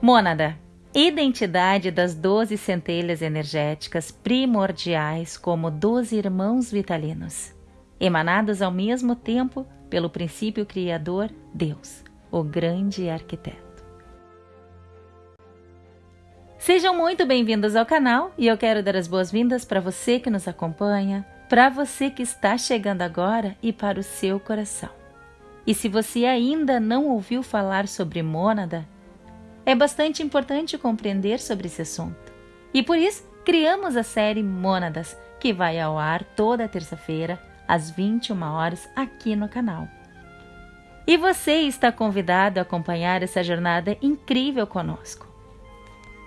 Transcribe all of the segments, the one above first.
Mônada identidade das doze centelhas energéticas primordiais como doze irmãos vitalinos, emanados ao mesmo tempo pelo princípio criador Deus, o grande arquiteto. Sejam muito bem-vindos ao canal e eu quero dar as boas-vindas para você que nos acompanha, para você que está chegando agora e para o seu coração. E se você ainda não ouviu falar sobre Mônada, é bastante importante compreender sobre esse assunto. E por isso, criamos a série Mônadas, que vai ao ar toda terça-feira, às 21 horas, aqui no canal. E você está convidado a acompanhar essa jornada incrível conosco.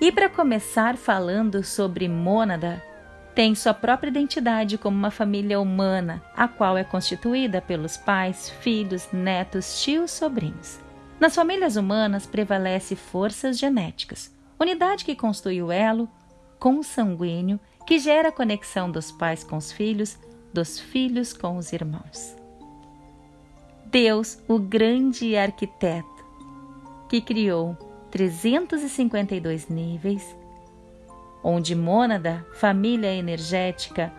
E para começar falando sobre Mônada, tem sua própria identidade como uma família humana, a qual é constituída pelos pais, filhos, netos, tios, sobrinhos. Nas famílias humanas prevalece forças genéticas, unidade que constitui o elo consanguíneo que gera a conexão dos pais com os filhos, dos filhos com os irmãos. Deus, o grande arquiteto, que criou 352 níveis, onde mônada, família energética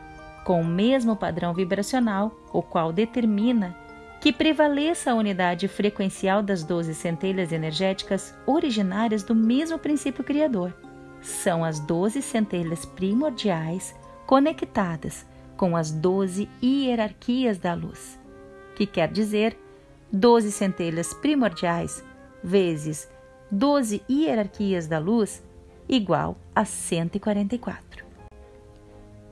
com o mesmo padrão vibracional, o qual determina que prevaleça a unidade frequencial das 12 centelhas energéticas originárias do mesmo princípio criador. São as 12 centelhas primordiais conectadas com as 12 hierarquias da luz, que quer dizer 12 centelhas primordiais vezes 12 hierarquias da luz igual a 144.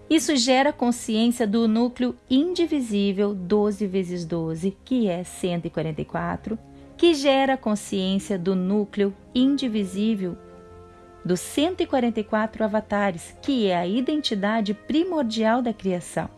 Isso gera consciência do núcleo indivisível 12 vezes 12, que é 144, que gera consciência do núcleo indivisível dos 144 avatares, que é a identidade primordial da criação.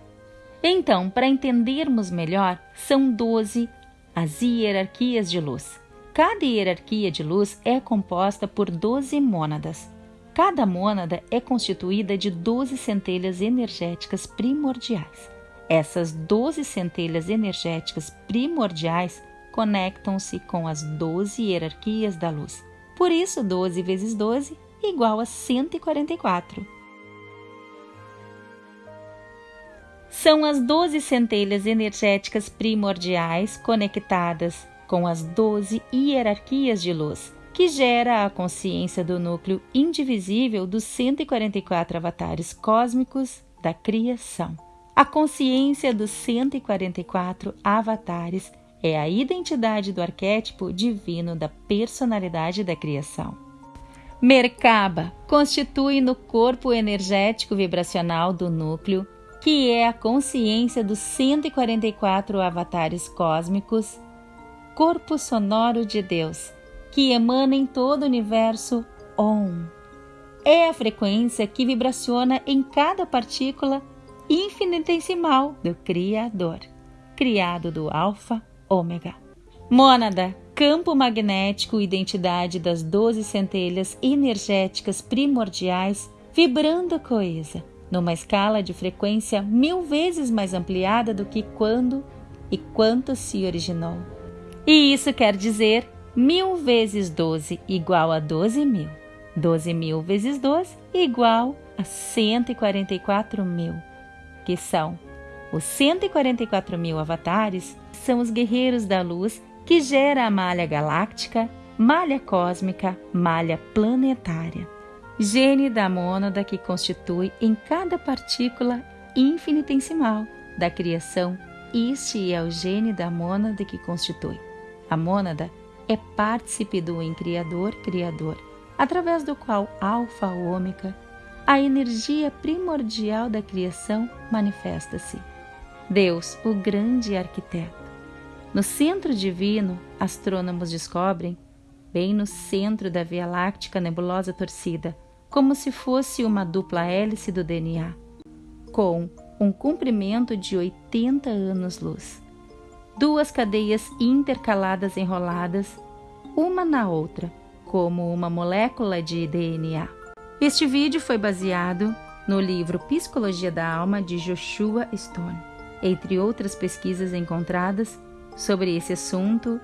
Então, para entendermos melhor, são 12 as hierarquias de luz. Cada hierarquia de luz é composta por 12 mônadas. Cada mônada é constituída de 12 centelhas energéticas primordiais. Essas 12 centelhas energéticas primordiais conectam-se com as 12 hierarquias da luz. Por isso, 12 vezes 12 igual a 144. São as 12 centelhas energéticas primordiais conectadas com as 12 hierarquias de luz que gera a consciência do núcleo indivisível dos 144 avatares cósmicos da criação. A consciência dos 144 avatares é a identidade do arquétipo divino da personalidade da criação. Merkaba constitui no corpo energético vibracional do núcleo, que é a consciência dos 144 avatares cósmicos, corpo sonoro de Deus, que emana em todo o universo Om. É a frequência que vibraciona em cada partícula infinitesimal do Criador, criado do Alfa Ômega. Mônada, campo magnético, identidade das doze centelhas energéticas primordiais, vibrando coesa, numa escala de frequência mil vezes mais ampliada do que quando e quanto se originou. E isso quer dizer Mil vezes 12 igual a 12 mil. 12 mil vezes 12 igual a 144 mil, que são os 144 mil avatares, são os guerreiros da luz que gera a malha galáctica, malha cósmica, malha planetária. Gene da mônada que constitui em cada partícula infinitesimal da criação. Este é o gene da mônada que constitui. A mônada é partícipe do em Criador Criador, através do qual Alfa Ômega, a energia primordial da criação, manifesta-se. Deus, o grande arquiteto. No centro divino, astrônomos descobrem, bem no centro da Via Láctea nebulosa torcida, como se fosse uma dupla hélice do DNA, com um comprimento de 80 anos-luz duas cadeias intercaladas enroladas, uma na outra, como uma molécula de DNA. Este vídeo foi baseado no livro Psicologia da Alma de Joshua Stone, entre outras pesquisas encontradas sobre esse assunto.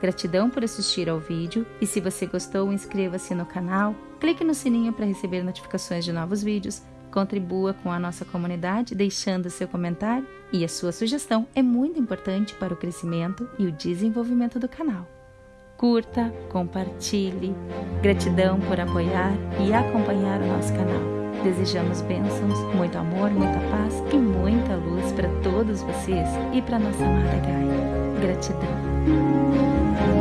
Gratidão por assistir ao vídeo e se você gostou, inscreva-se no canal, clique no sininho para receber notificações de novos vídeos, contribua com a nossa comunidade deixando seu comentário e a sua sugestão é muito importante para o crescimento e o desenvolvimento do canal. Curta, compartilhe. Gratidão por apoiar e acompanhar o nosso canal. Desejamos bênçãos, muito amor, muita paz e muita luz para todos vocês e para nossa amada Gaia. Gratidão.